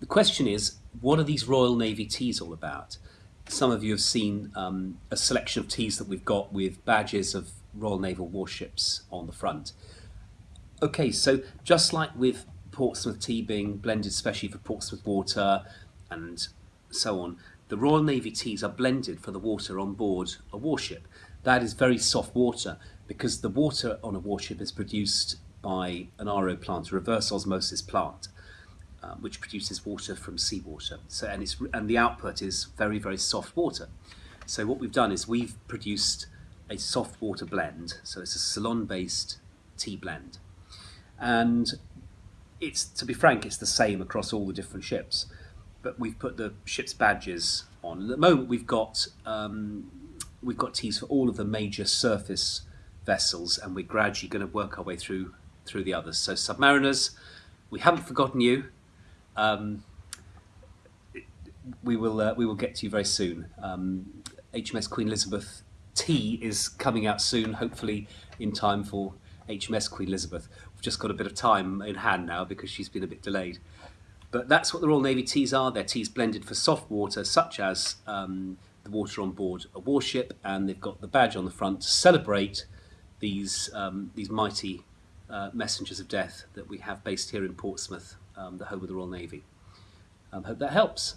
the question is, what are these Royal Navy teas all about? Some of you have seen um, a selection of teas that we've got with badges of Royal Naval warships on the front. Okay, so just like with Portsmouth tea being blended especially for Portsmouth water and so on, the Royal Navy teas are blended for the water on board a warship. That is very soft water because the water on a warship is produced by an RO plant, a reverse osmosis plant, uh, which produces water from seawater. So, and, it's, and the output is very, very soft water. So what we've done is we've produced a soft water blend. So it's a Ceylon-based tea blend and it's to be frank, it's the same across all the different ships. But we've put the ship's badges on. At the moment, we've got um, we've got teas for all of the major surface vessels, and we're gradually going to work our way through through the others. So, submariners, we haven't forgotten you. Um, we will uh, we will get to you very soon. Um, HMS Queen Elizabeth tea is coming out soon, hopefully in time for HMS Queen Elizabeth. We've just got a bit of time in hand now because she's been a bit delayed. But that's what the Royal Navy teas are. They're teas blended for soft water, such as um, the water on board a warship, and they've got the badge on the front to celebrate these, um, these mighty uh, messengers of death that we have based here in Portsmouth, um, the home of the Royal Navy. Um, hope that helps.